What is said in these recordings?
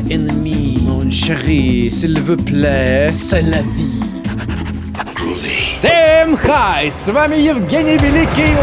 My enemy, mon chéri, s'il vous plaît, c'est la vie. Всем хай! С вами Евгений Великий.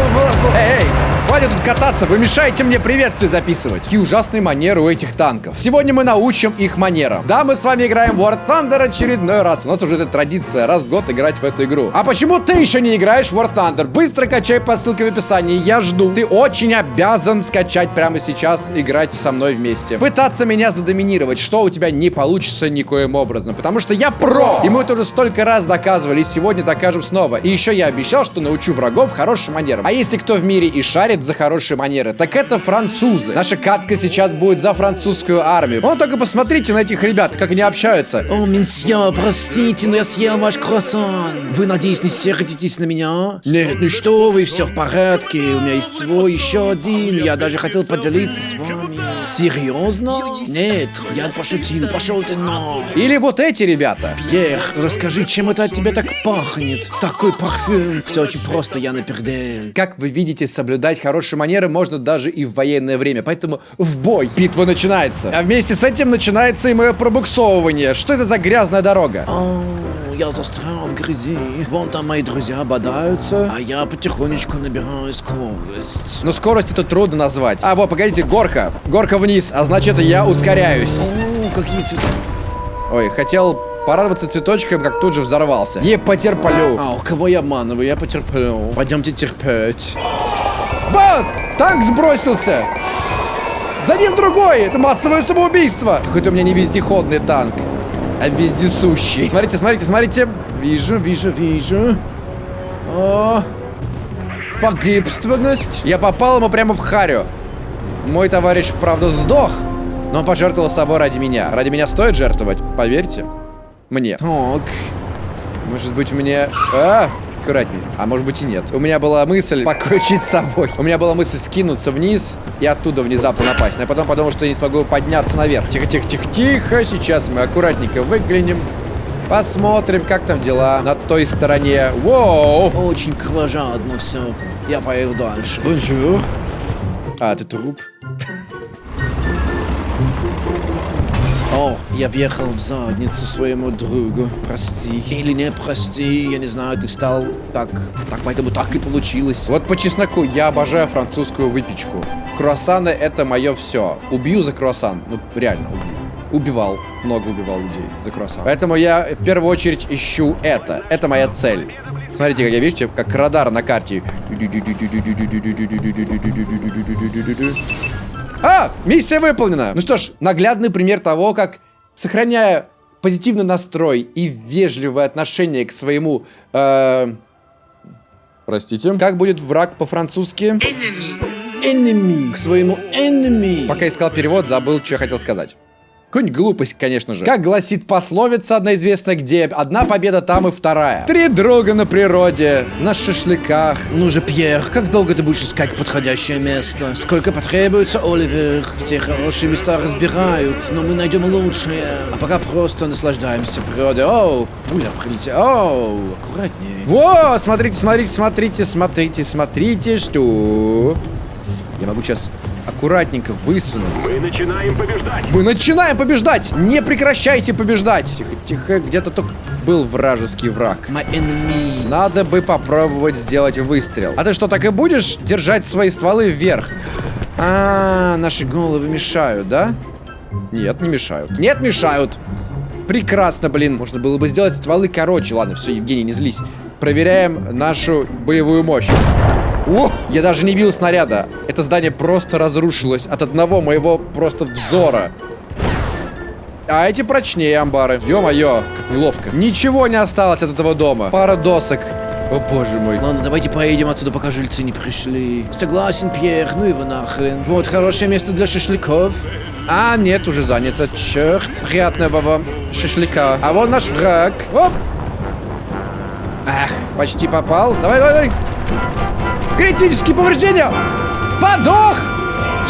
Эй, хватит тут кататься, вы мешаете мне приветствие записывать. Какие ужасные манеры у этих танков. Сегодня мы научим их манерам. Да, мы с вами играем в War Thunder очередной раз. У нас уже эта традиция раз в год играть в эту игру. А почему ты еще не играешь в War Thunder? Быстро качай по ссылке в описании, я жду. Ты очень обязан скачать прямо сейчас, играть со мной вместе. Пытаться меня задоминировать, что у тебя не получится никоим образом. Потому что я про! И мы это уже столько раз доказывали, и сегодня докажем снова. И еще я обещал, что научу врагов хорошим манерам. А если кто в мире и шарит за хорошие манеры, так это французы. Наша катка сейчас будет за французскую армию. Ну, только посмотрите на этих ребят, как они общаются. О, месье, простите, но я съел ваш круассан. Вы, надеюсь, не сердитесь на меня? Нет, ну что вы, все в порядке. У меня есть свой еще один. Я даже хотел поделиться с вами. Серьезно? Нет, я пошутил, пошел ты на. Или вот эти ребята. Пьер, расскажи, чем это от тебя так пахнет? Такой парфюм. Все очень просто, я на пердель. Как вы видите, соблюдать хорошие манеры можно даже и в военное время. Поэтому в бой. Битва начинается. А вместе с этим начинается и мое пробуксовывание. Что это за грязная дорога? О, я застрял в грязи. Вон там мои друзья бодаются, а я потихонечку набираю скорость. Но скорость это трудно назвать. А, вот, погодите, горка. Горка вниз, а значит я ускоряюсь. О, какие цветы. Ой, хотел порадоваться цветочком, как тут же взорвался. Не потерплю. А, у кого я обманываю? Я потерплю. Пойдемте терпеть. Ба! Танк сбросился! За ним другой! Это массовое самоубийство! Хоть у меня не вездеходный танк, а вездесущий. Смотрите, смотрите, смотрите. Вижу, вижу, вижу. О, погибственность. Я попал ему прямо в харю. Мой товарищ, правда, сдох, но он пожертвовал собой ради меня. Ради меня стоит жертвовать, поверьте. Мне. Так. Может быть, мне... А! Аккуратней. А может быть и нет. У меня была мысль покончить с собой. У меня была мысль скинуться вниз и оттуда внезапно напасть. Но я потом подумал, что я не смогу подняться наверх. Тихо, тихо, тихо, тихо. Сейчас мы аккуратненько выглянем. Посмотрим, как там дела на той стороне. Воу! Очень кровожадно все. Я поеду дальше. Bonjour. А, ты труп? О, я въехал в задницу своему другу. Прости. Или не прости, я не знаю, ты стал так, так, поэтому так и получилось. Вот по чесноку, я обожаю французскую выпечку. Круассаны это мое все. Убью за круассан. Ну, реально, убью. Убивал. Много убивал людей за круассан. Поэтому я в первую очередь ищу это. Это моя цель. Смотрите, как я, видите, как радар на карте. А, миссия выполнена. Ну что ж, наглядный пример того, как, сохраняя позитивный настрой и вежливое отношение к своему... Э, простите. Как будет враг по-французски? Enemy. Enemy. К своему enemy. Пока искал перевод, забыл, что я хотел сказать. Какая-нибудь глупость, конечно же. Как гласит пословица одна известная, где одна победа, там и вторая. Три друга на природе, на шашлыках. Ну же, Пьер, как долго ты будешь искать подходящее место? Сколько потребуется, Оливер? Все хорошие места разбирают, но мы найдем лучшее. А пока просто наслаждаемся природой. Оу, пуля прилетела. Оу, аккуратнее. Во, смотрите, смотрите, смотрите, смотрите, смотрите, что... Я могу сейчас аккуратненько высунуться. Мы начинаем побеждать. Мы начинаем побеждать! Не прекращайте побеждать! Тихо, тихо, где-то только был вражеский враг. My enemy. Надо бы попробовать сделать выстрел. А ты что, так и будешь держать свои стволы вверх? А, -а, -а наши головы мешают, да? Нет, не мешают. Нет, мешают. Прекрасно, блин. Можно было бы сделать стволы короче. Ладно, все, Евгений, не злись. Проверяем нашу боевую мощь. О, я даже не бил снаряда. Это здание просто разрушилось от одного моего просто взора. А эти прочнее амбары. Ё-моё, как неловко. Ничего не осталось от этого дома. Пара досок. О боже мой. Ладно, давайте поедем отсюда, пока жильцы не пришли. Согласен, Пьер, ну его нахрен. Вот хорошее место для шашлыков. А, нет, уже занято. Черт. Приятного шашлыка. А вон наш враг. Оп. Ах, почти попал. Давай, давай, давай. Критические повреждения! Подох!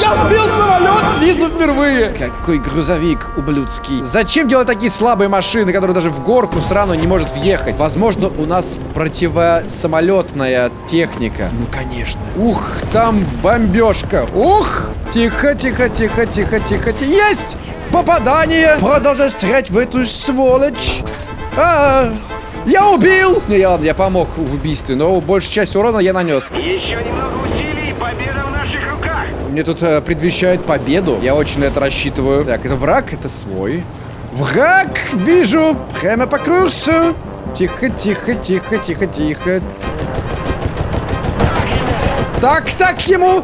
Я сбил самолет снизу впервые! Какой грузовик ублюдский. Зачем делать такие слабые машины, которые даже в горку срану не может въехать? Возможно, у нас противосамолетная техника. Ну, конечно. Ух, там бомбежка. Ух! Тихо, тихо, тихо, тихо, тихо, тихо. Есть! Попадание! Продолжай стрелять в эту сволочь! А, я убил! Не, ладно, я помог в убийстве, но большую часть урона я нанес. Еще немного усилий, и победа в наших руках. Мне тут э, предвещает победу. Я очень на это рассчитываю. Так, это враг, это свой. Враг! Вижу! Прямо по курсу! Тихо, тихо, тихо, тихо, тихо. Так, так ему!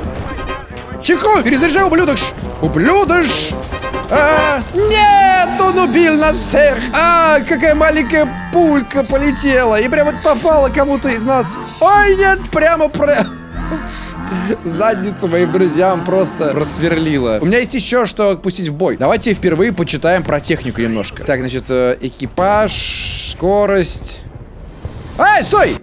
Тихо! Перезаряжай, ублюдош! Ублюдош! А, нет, он убил нас всех! А, какая маленькая пулька полетела и прямо попала кому-то из нас. Ой, нет, прямо про... Задницу моим друзьям просто просверлила. У меня есть еще что пустить в бой. Давайте впервые почитаем про технику немножко. Так, значит, э, экипаж, скорость. Эй, стой!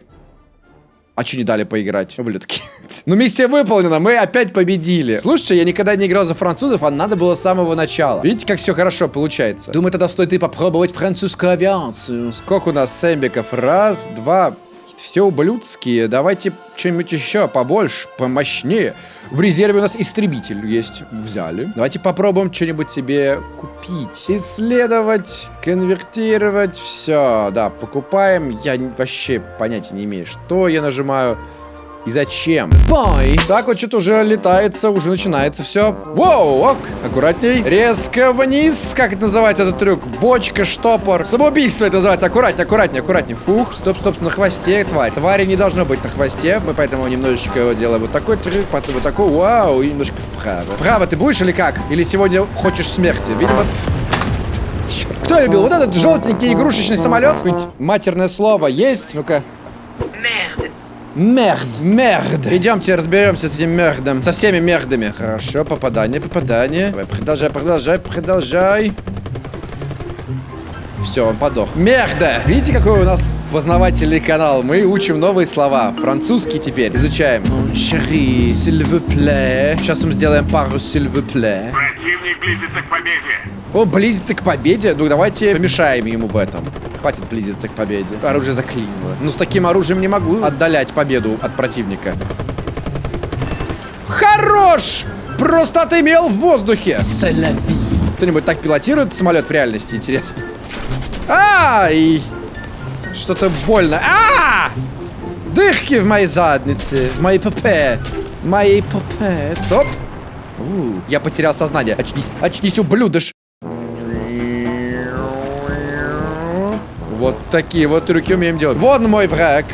А что не дали поиграть? Ублюдки. Ну, миссия выполнена, мы опять победили. Слушайте, я никогда не играл за французов, а надо было с самого начала. Видите, как все хорошо получается? Думаю, тогда стоит и попробовать французскую авиацию. Сколько у нас сэмбиков? Раз, два, все ублюдские. Давайте что-нибудь еще побольше, помощнее. В резерве у нас истребитель есть. Взяли. Давайте попробуем что-нибудь себе купить. Исследовать, конвертировать. Все, да, покупаем. Я вообще понятия не имею, что я нажимаю. И зачем? Бай! Так вот что-то уже летается, уже начинается все. Воу, ок, аккуратней. Резко вниз. Как это называется этот трюк? Бочка, штопор. Самоубийство это называется. Аккуратнее, аккуратнее, аккуратнее. Фух, стоп, стоп, на хвосте тварь. Твари не должно быть на хвосте. Мы поэтому немножечко его делаем вот такой трюк, потом вот такой, вау, и немножко вправо. Вправо ты будешь или как? Или сегодня хочешь смерти? Видимо, кто любил? Вот этот желтенький игрушечный самолет? Матерное слово есть? Ну-ка. Мерд, мерд. Идемте разберемся с этим мердом. Со всеми мердами. Хорошо, попадание, попадание. Давай, продолжай, продолжай, продолжай. Все, он подох. Мерда! Видите, какой у нас познавательный канал? Мы учим новые слова. Французский теперь изучаем. Vous plaît. Сейчас мы сделаем пару plaît. Противник близится к победе. Он близится к победе? Ну, давайте помешаем ему в этом. Хватит близиться к победе. Оружие заклинило. Ну, с таким оружием не могу отдалять победу от противника. Хорош! Просто отымел в воздухе. Кто-нибудь так пилотирует самолет в реальности? Интересно. Ай! Что-то больно. А! Дырки в моей заднице. В моей ПП. Моей ПП. Стоп. У, я потерял сознание. Очнись. Очнись, ублюдыш. Такие вот трюки умеем делать. Вон мой враг.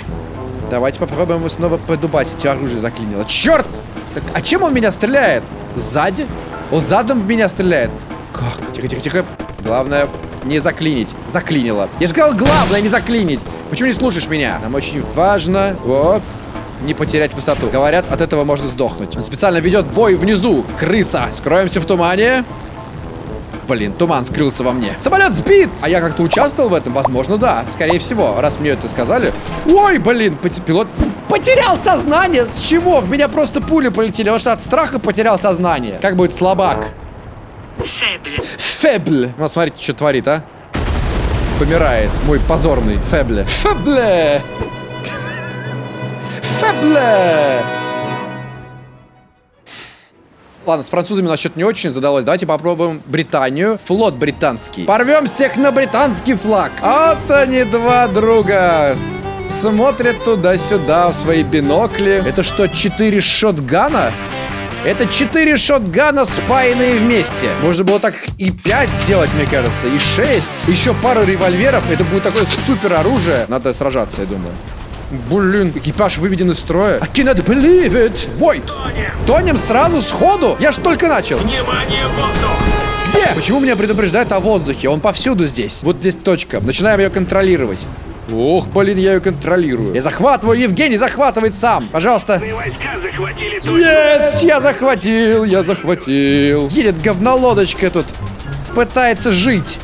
Давайте попробуем его снова подубасить. Оружие заклинило. Черт! Так, а чем он меня стреляет? Сзади? Он задом в меня стреляет. Как? Тихо, тихо, тихо. Главное, не заклинить. Заклинило. Я же сказал, главное не заклинить. Почему не слушаешь меня? Нам очень важно... О, не потерять высоту. Говорят, от этого можно сдохнуть. Он специально ведет бой внизу. Крыса. Скроемся в тумане. Блин, туман скрылся во мне. Самолет сбит! А я как-то участвовал в этом? Возможно, да. Скорее всего, раз мне это сказали. Ой, блин, пилот потерял сознание. С чего? В меня просто пули полетели. Он что, от страха потерял сознание? Как будет слабак? Фебль. Фебль. Ну, смотрите, что творит, а. Помирает. Мой позорный Фебле. Фебле! Фебле! Ладно, с французами у нас что-то не очень задалось. Давайте попробуем Британию. Флот британский. Порвем всех на британский флаг. Вот они, два друга. Смотрят туда-сюда в свои бинокли. Это что, четыре шотгана? Это четыре шотгана, спаянные вместе. Можно было так и 5 сделать, мне кажется, и 6. Еще пару револьверов. Это будет такое супер оружие. Надо сражаться, я думаю. Блин, экипаж выведен из строя. I cannot believe it. Ой, тонем сразу, сходу? Я ж только начал. Внимание, воздух! Где? Почему меня предупреждает о воздухе? Он повсюду здесь. Вот здесь точка. Начинаем ее контролировать. Ох, блин, я ее контролирую. Я захватываю, Евгений захватывает сам. Пожалуйста. Твои войска захватили точку. Есть, я захватил, я захватил. Едет говнолодочка тут. Пытается жить.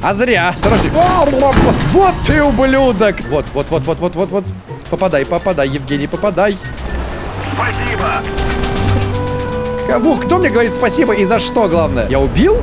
А зря. Осторожней. Вот ты ублюдок. Вот, вот, вот, вот, вот, вот, вот. Попадай, попадай, Евгений, попадай. Спасибо! Кому? Кто мне говорит спасибо и за что, главное? Я убил?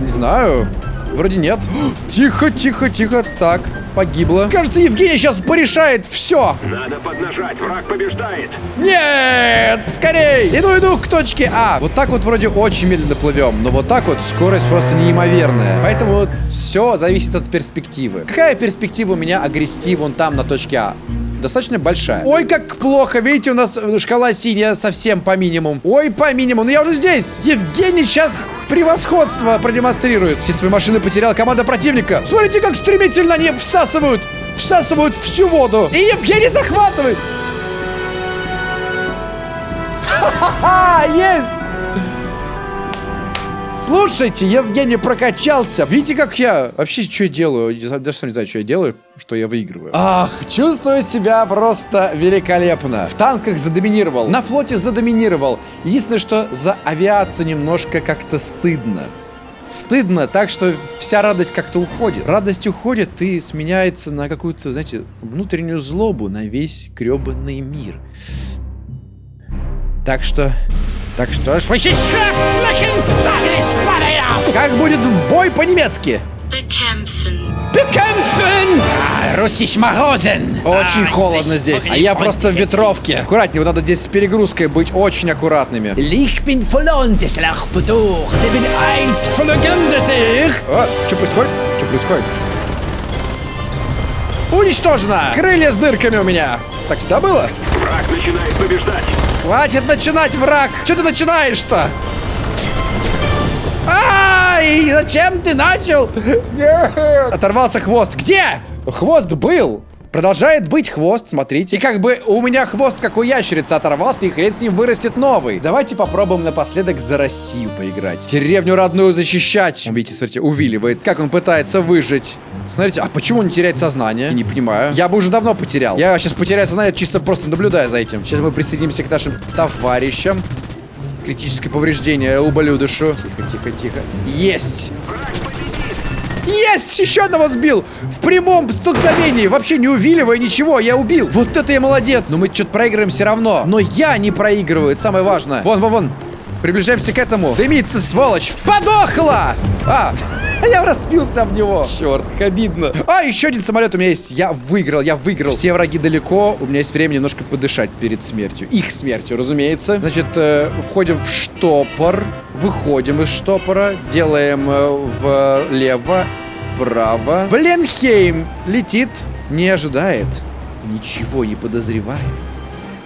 Не знаю. Вроде нет. Тихо, тихо, тихо. Так. Погибла. Кажется, Евгений сейчас порешает все. Надо поднажать, враг побеждает. Нет! Скорей! Иду, иду к точке А. Вот так вот вроде очень медленно плывем, но вот так вот скорость просто неимоверная. Поэтому вот все зависит от перспективы. Какая перспектива у меня огрести вон там на точке А? Достаточно большая. Ой, как плохо. Видите, у нас шкала синяя совсем по минимуму. Ой, по минимуму. Ну я уже здесь. Евгений сейчас превосходство продемонстрирует. Все свои машины потеряла команда противника. Смотрите, как стремительно они всасывают. Всасывают всю воду. И Евгений захватывает. Ха-ха-ха! Есть! Слушайте, Евгений прокачался. Видите, как я... Вообще, что я делаю? Даже сам не знаю, что я делаю, что я выигрываю. Ах, чувствую себя просто великолепно. В танках задоминировал, на флоте задоминировал. Единственное, что за авиацию немножко как-то стыдно. Стыдно, так что вся радость как-то уходит. Радость уходит и сменяется на какую-то, знаете, внутреннюю злобу на весь гребаный мир. Так что... Так что ж... Как будет бой по-немецки? Bekämpfen. Bekämpfen! Руссич Морозен! Очень холодно здесь. А я просто в ветровке. Аккуратнее, вот надо здесь с перегрузкой быть очень аккуратными. Ich bin verloren, des Lachbeduch. Sie bin eins. А, что происходит? Что происходит? Уничтожено! Крылья с дырками у меня. Так всегда было? Враг начинает побеждать. Хватит начинать, враг! Что ты начинаешь-то? Ай, зачем ты начал? Нет. Оторвался хвост. Где? Хвост был. Продолжает быть хвост, смотрите. И как бы у меня хвост, как у ящерицы, оторвался, и хрен с ним вырастет новый. Давайте попробуем напоследок за Россию поиграть. Деревню родную защищать. Видите, смотрите, увиливает. Как он пытается выжить. Смотрите, а почему он теряет сознание? Не понимаю. Я бы уже давно потерял. Я сейчас потеряю сознание, чисто просто наблюдая за этим. Сейчас мы присоединимся к нашим товарищам. Критическое повреждение ублюдышу. Тихо, тихо, тихо. Есть! Есть! Еще одного сбил! В прямом столкновении! Вообще не увиливая ничего, я убил! Вот это я молодец! Но мы что-то проигрываем все равно. Но я не проигрываю, это самое важное. Вон, вон, вон. Приближаемся к этому. Дымится, сволочь! Подохла! А, я разбился об него. Черт, как обидно. А, еще один самолет у меня есть. Я выиграл, я выиграл. Все враги далеко. У меня есть время немножко подышать перед смертью. Их смертью, разумеется. Значит, э, входим в штопор. Выходим из штопора. Делаем э, влево, право. Бленхейм летит. Не ожидает. Ничего не подозревает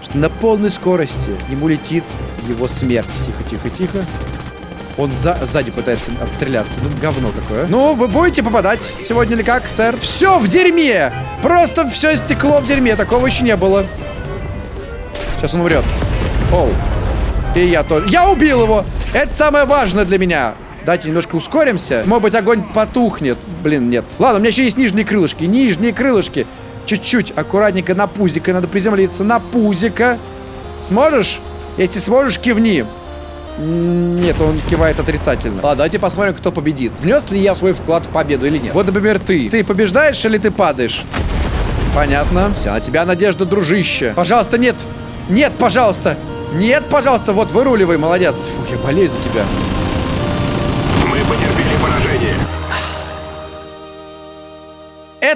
что на полной скорости к нему летит его смерть. Тихо, тихо, тихо. Он за сзади пытается отстреляться. Ну, говно какое. Ну, вы будете попадать сегодня или как, сэр? Все в дерьме! Просто все стекло в дерьме. Такого еще не было. Сейчас он умрет. Оу. И я тоже. Я убил его! Это самое важное для меня. Давайте немножко ускоримся. Может быть, огонь потухнет. Блин, нет. Ладно, у меня еще есть нижние крылышки. Нижние крылышки. Чуть-чуть, аккуратненько на пузико надо приземлиться. На пузико. Сможешь? Если сможешь, кивни. Нет, он кивает отрицательно. Ладно, давайте посмотрим, кто победит. Внес ли я свой вклад в победу или нет? Вот, например, ты. Ты побеждаешь или ты падаешь? Понятно. Вся на тебя надежда, дружище. Пожалуйста, нет. Нет, пожалуйста. Нет, пожалуйста. Вот, выруливай, молодец. Фух, я болею за тебя.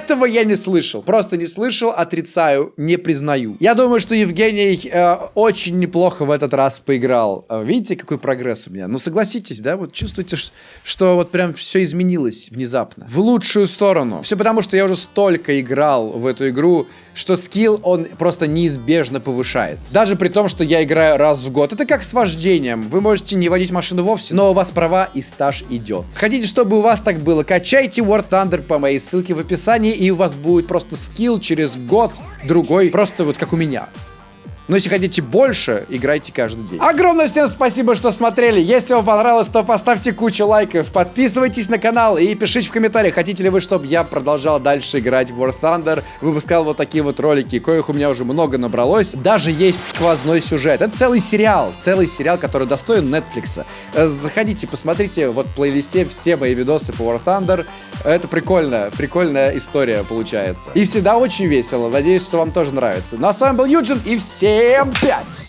Этого я не слышал. Просто не слышал, отрицаю, не признаю. Я думаю, что Евгений э, очень неплохо в этот раз поиграл. Э, видите, какой прогресс у меня? Ну, согласитесь, да? Вот чувствуете, что вот прям все изменилось внезапно. В лучшую сторону. Все потому, что я уже столько играл в эту игру, что скилл, он просто неизбежно повышается. Даже при том, что я играю раз в год. Это как с вождением. Вы можете не водить машину вовсе, но у вас права и стаж идет. Хотите, чтобы у вас так было? Качайте War Thunder по моей ссылке в описании, и у вас будет просто скилл через год, другой, просто вот как у меня. Но если хотите больше, играйте каждый день. Огромное всем спасибо, что смотрели. Если вам понравилось, то поставьте кучу лайков, подписывайтесь на канал и пишите в комментариях, хотите ли вы, чтобы я продолжал дальше играть в War Thunder, выпускал вот такие вот ролики, коих у меня уже много набралось. Даже есть сквозной сюжет. Это целый сериал, целый сериал, который достоин Netflix. Э, Заходите, посмотрите, вот в плейлисте все мои видосы по War Thunder. Это прикольно, прикольная история получается. И всегда очень весело. Надеюсь, что вам тоже нравится. Ну а с вами был Юджин и всем пять!